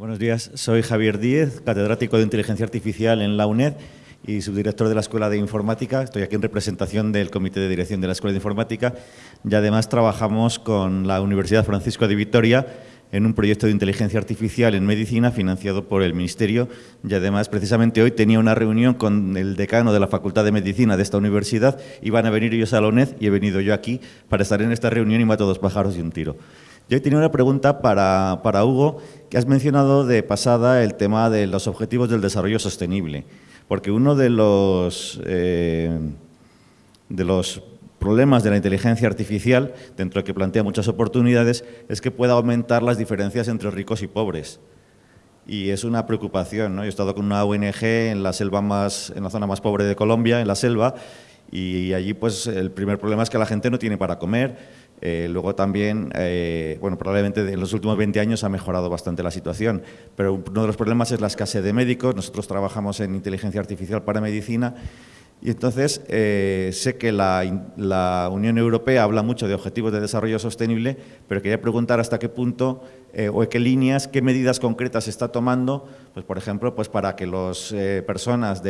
Buenos días, soy Javier Díez, catedrático de Inteligencia Artificial en la UNED y subdirector de la Escuela de Informática. Estoy aquí en representación del Comité de Dirección de la Escuela de Informática y además trabajamos con la Universidad Francisco de Vitoria en un proyecto de inteligencia artificial en medicina financiado por el Ministerio y además precisamente hoy tenía una reunión con el decano de la Facultad de Medicina de esta universidad, iban a venir ellos a la UNED y he venido yo aquí para estar en esta reunión y mato dos pájaros y un tiro. Yo tenía una pregunta para, para Hugo, que has mencionado de pasada el tema de los objetivos del desarrollo sostenible, porque uno de los, eh, de los problemas de la inteligencia artificial, dentro de que plantea muchas oportunidades, es que pueda aumentar las diferencias entre ricos y pobres. Y es una preocupación. ¿no? Yo he estado con una ONG en la, selva más, en la zona más pobre de Colombia, en la selva, y allí pues el primer problema es que la gente no tiene para comer. Eh, luego también, eh, bueno, probablemente en los últimos 20 años ha mejorado bastante la situación, pero uno de los problemas es la escasez de médicos. Nosotros trabajamos en inteligencia artificial para medicina y entonces eh, sé que la, Unión Europea habla mucho de objetivos de desarrollo sostenible, pero quería preguntar hasta qué punto o qué líneas, qué medidas concretas se está tomando, pues por ejemplo, pues para que las personas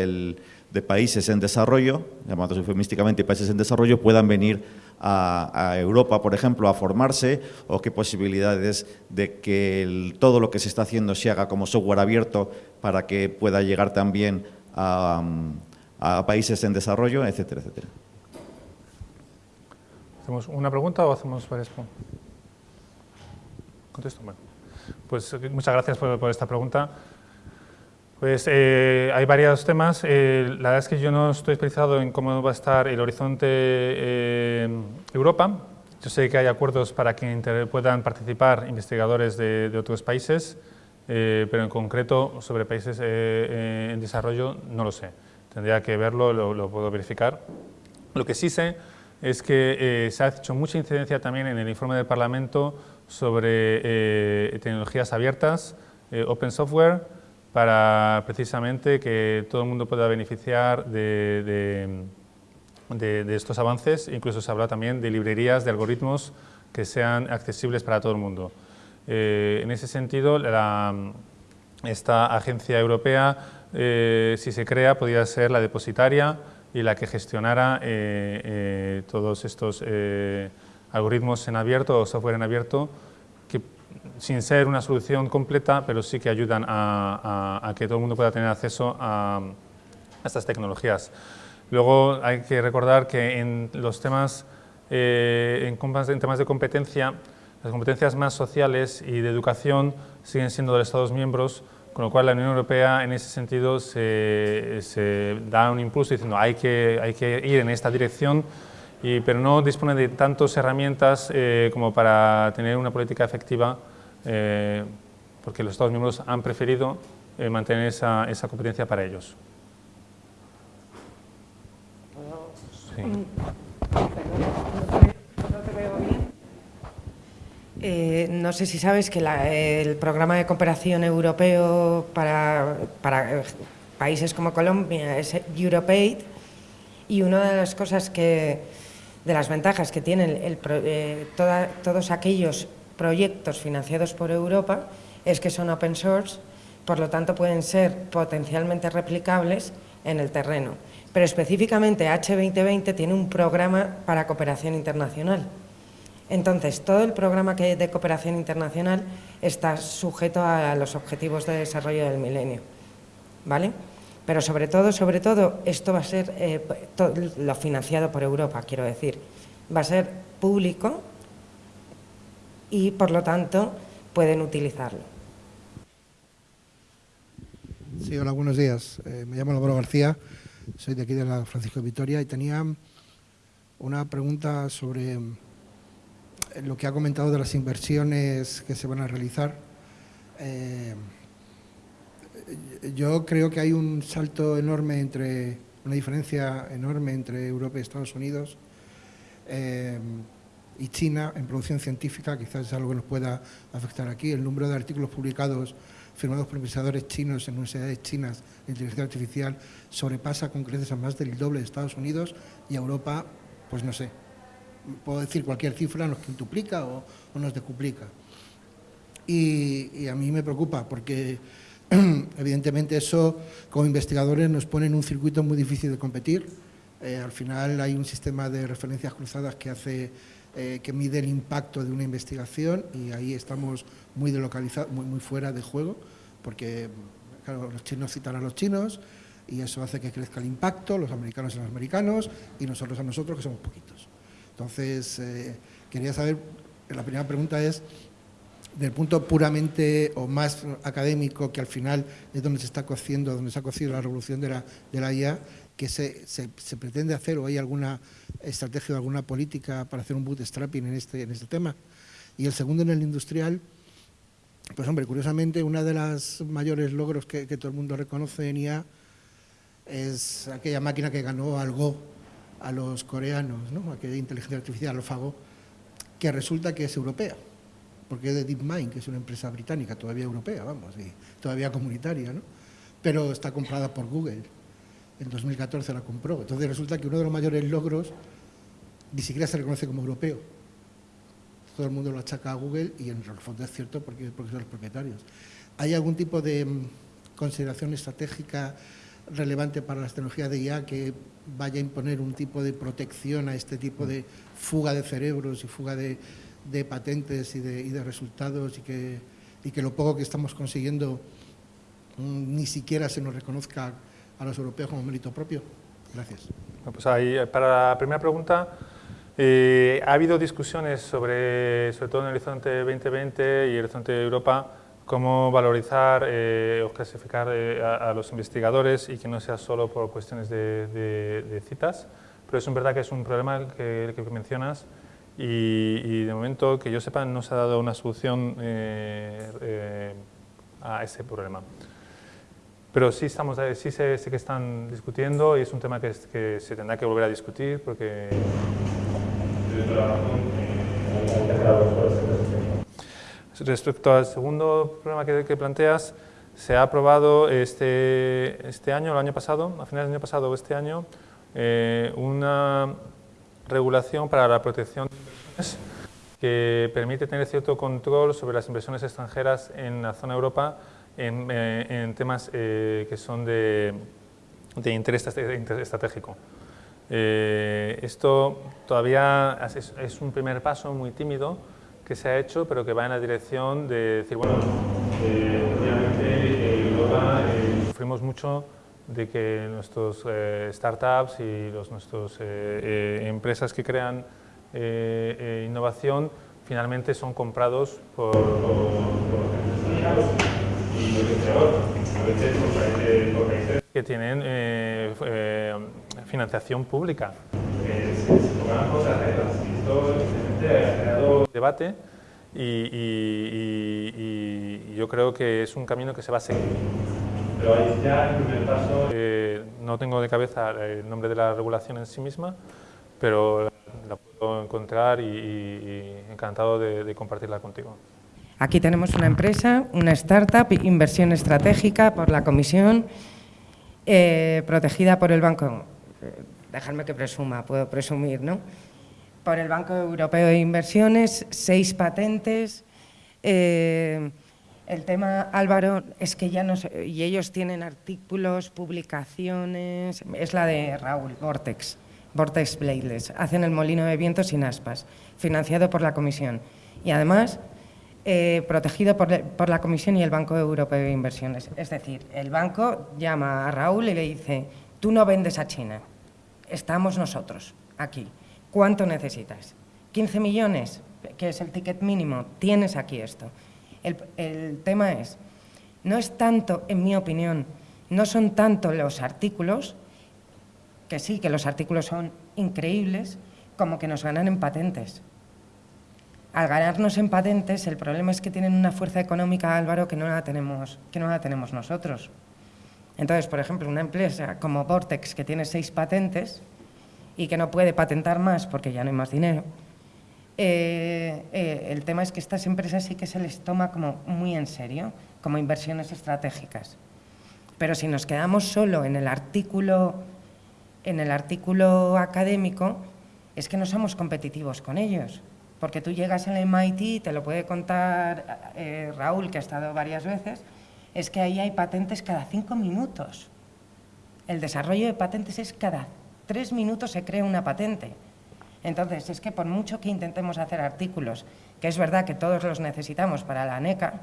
de países en desarrollo, llamados eufemísticamente países en desarrollo, puedan venir a, Europa, por ejemplo, a formarse, o qué posibilidades de que todo lo que se está haciendo se haga como software abierto para que pueda llegar también a a países en desarrollo, etcétera, etcétera. ¿Hacemos una pregunta o hacemos varias preguntas? Contesto. Bueno, pues eh, muchas gracias por, esta pregunta. Pues eh, hay varios temas. Eh, la verdad es que yo no estoy especializado en cómo va a estar el horizonte Europa. Yo sé que hay acuerdos para que puedan participar investigadores de, de otros países, pero en concreto sobre países en desarrollo no lo sé tendría que verlo, lo, puedo verificar. Lo que sí sé es que eh, se ha hecho mucha incidencia también en el informe del Parlamento sobre eh, tecnologías abiertas, eh, open software, para precisamente que todo el mundo pueda beneficiar de, estos avances. Incluso se habla también de librerías de algoritmos que sean accesibles para todo el mundo. en ese sentido, esta agencia europea eh, si se crea, podría ser la depositaria y la que gestionara eh, eh, todos estos algoritmos en abierto o software en abierto, sin ser una solución completa, pero sí que ayudan a, que todo el mundo pueda tener acceso a, estas tecnologías. Luego hay que recordar que en los temas, en temas de competencia, las competencias más sociales y de educación siguen siendo de los Estados miembros, con lo cual la Unión Europea en ese sentido se, da un impulso diciendo hay que, hay que ir en esta dirección, y, pero no dispone de tantas herramientas eh, como para tener una política efectiva, eh, porque los Estados miembros han preferido eh, mantener esa, esa, competencia para ellos. Eh, no sé si sabes que el programa de cooperación europeo para, países como Colombia es EuropeAid y una de las cosas que, de las ventajas que tienen eh, todos aquellos proyectos financiados por Europa es que son open source, por lo tanto pueden ser potencialmente replicables en el terreno. Pero específicamente H2020 tiene un programa para cooperación internacional entonces, todo el programa que de cooperación internacional está sujeto a los objetivos de desarrollo del milenio, ¿vale? Pero sobre todo, sobre todo, esto va a ser eh, lo financiado por Europa, quiero decir, va a ser público y, por lo tanto, pueden utilizarlo. Sí, hola, buenos días. Eh, me llamo Álvaro García, soy de aquí de la Francisco de Vitoria y tenía una pregunta sobre lo que ha comentado de las inversiones que se van a realizar, eh, yo creo que hay un salto enorme entre, una diferencia enorme entre Europa y Estados Unidos eh, y China en producción científica, quizás es algo que nos pueda afectar aquí. El número de artículos publicados firmados por investigadores chinos en universidades chinas de inteligencia artificial sobrepasa con creces a más del doble de Estados Unidos y Europa, pues no sé, puedo decir cualquier cifra, nos quintuplica o, nos decuplica. y, a mí me preocupa porque evidentemente eso como investigadores nos pone en un circuito muy difícil de competir. Eh, al final hay un sistema de referencias cruzadas que hace eh, que mide el impacto de una investigación y ahí estamos muy delocalizados, muy, muy fuera de juego, porque los chinos citan a los chinos y eso hace que crezca el impacto, los americanos a los americanos y nosotros a nosotros que somos poquitos. Entonces, eh, quería saber, la primera pregunta es, del punto puramente o más académico, que al final es donde se está cociendo, donde se ha cocido la revolución de la, de la IA, que se, se, pretende hacer o hay alguna estrategia o alguna política para hacer un bootstrapping en este, en este tema. Y el segundo en el industrial, pues hombre, curiosamente, una de las mayores logros que, todo el mundo reconoce en IA es aquella máquina que ganó al Go a los coreanos, ¿no? aquella inteligencia artificial, AlphaGo, que resulta que es europea porque es de DeepMind, que es una empresa británica, todavía europea, vamos, y todavía comunitaria, ¿no? pero está comprada por Google. En 2014 la compró. Entonces resulta que uno de los mayores logros ni siquiera se reconoce como europeo. Todo el mundo lo achaca a Google y en el es cierto porque, porque son los propietarios. ¿Hay algún tipo de mm, consideración estratégica relevante para las tecnologías de IA que vaya a imponer un tipo de protección a este tipo de fuga de cerebros y fuga de, de patentes y de, y de resultados y que, y que, lo poco que estamos consiguiendo mm, ni siquiera se nos reconozca a los europeos como mérito propio. Gracias. pues ahí, para la primera pregunta, eh, ha habido discusiones sobre, sobre todo en el Horizonte 2020 y el Horizonte de Europa, cómo valorizar eh, o clasificar eh, a, los investigadores y que no sea solo por cuestiones de, de, citas, pero es verdad que es un problema que, que mencionas y, de momento, que yo sepa, no se ha dado una solución eh, eh, a ese problema. Pero sí, estamos, sí sé, que están discutiendo y es un tema que, se tendrá que volver a discutir porque... Respecto al segundo problema que, que, planteas, se ha aprobado este, este año, el año pasado, a finales del año pasado o este año, eh, una regulación para la protección de inversiones que permite tener cierto control sobre las inversiones extranjeras en la zona Europa en, eh, temas eh, que son de, interés estratégico. Eh, esto todavía es, un primer paso muy tímido que se ha hecho, pero que va en la dirección de decir, bueno, obviamente en Europa sufrimos mucho de que nuestros eh, startups y los, nuestras eh, eh, empresas que crean innovación finalmente son comprados por, que tienen financiación pública. Se, cosas Esto ha creado debate y, y yo creo que es un camino que se va a seguir. Pero ahí ya el primer paso... Eh, no tengo de cabeza el nombre de la regulación en sí misma, pero la puedo encontrar y, encantado de, compartirla contigo. Aquí tenemos una empresa, una startup, inversión estratégica por la Comisión, eh, protegida por el Banco, eh, dejadme que presuma, puedo presumir, ¿no? Por el Banco Europeo de Inversiones, seis patentes, el tema, Álvaro, es que ya no sé, y ellos tienen artículos, publicaciones, es la de Raúl, Vortex, Vortex Bladeless, hacen el molino de viento sin aspas, financiado por la Comisión y además eh, protegido por, la Comisión y el Banco Europeo de Inversiones. Es decir, el banco llama a Raúl y le dice, tú no vendes a China, estamos nosotros aquí, ¿cuánto necesitas? ¿15 millones? que es el ticket mínimo, tienes aquí esto. El, tema es, no es tanto, en mi opinión, no son tanto los artículos, que sí, que los artículos son increíbles, como que nos ganan en patentes. Al ganarnos en patentes, el problema es que tienen una fuerza económica, Álvaro, que no la tenemos, que no la tenemos nosotros. Entonces, por ejemplo, una empresa como Vortex, que tiene seis patentes y que no puede patentar más porque ya no hay más dinero, eh, eh, el tema es que estas empresas sí que se les toma como muy en serio, como inversiones estratégicas. Pero si nos quedamos solo en el artículo, en el artículo académico, es que no somos competitivos con ellos. Porque tú llegas en el MIT, te lo puede contar eh, Raúl, que ha estado varias veces, es que ahí hay patentes cada cinco minutos. El desarrollo de patentes es cada tres minutos se crea una patente. Entonces, es que por mucho que intentemos hacer artículos, que es verdad que todos los necesitamos para la NECA,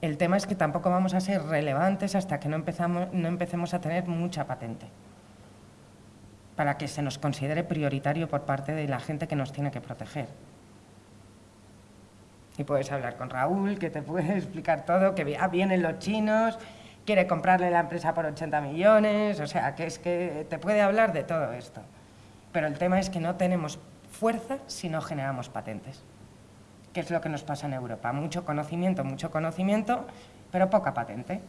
el tema es que tampoco vamos a ser relevantes hasta que no, empezamos, no empecemos a tener mucha patente para que se nos considere prioritario por parte de la gente que nos tiene que proteger. Y puedes hablar con Raúl, que te puede explicar todo, que ah, vienen los chinos, quiere comprarle la empresa por 80 millones, o sea, que es que te puede hablar de todo esto. Pero el tema es que no tenemos fuerza si no generamos patentes. ¿Qué es lo que nos pasa en Europa? Mucho conocimiento, mucho conocimiento, pero poca patente.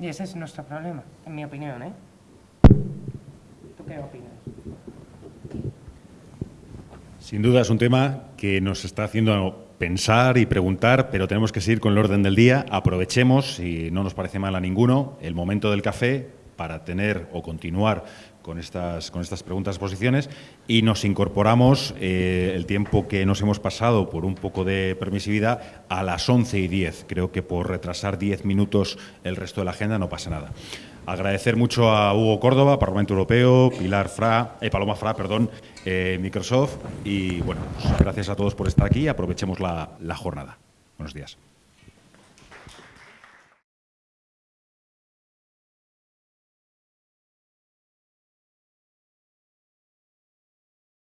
Y ese es nuestro problema, en mi opinión. ¿eh? ¿Tú qué opinas? Sin duda es un tema que nos está haciendo pensar y preguntar, pero tenemos que seguir con el orden del día. Aprovechemos, si no nos parece mal a ninguno, el momento del café para tener o continuar con estas, con estas preguntas posiciones y nos incorporamos eh, el tiempo que nos hemos pasado por un poco de permisividad a las 11 y 10. Creo que por retrasar 10 minutos el resto de la agenda no pasa nada. Agradecer mucho a Hugo Córdoba, Parlamento Europeo, Pilar Fra, eh, Paloma Fra, perdón, eh, Microsoft y bueno, pues gracias a todos por estar aquí. Aprovechemos la jornada. Buenos días.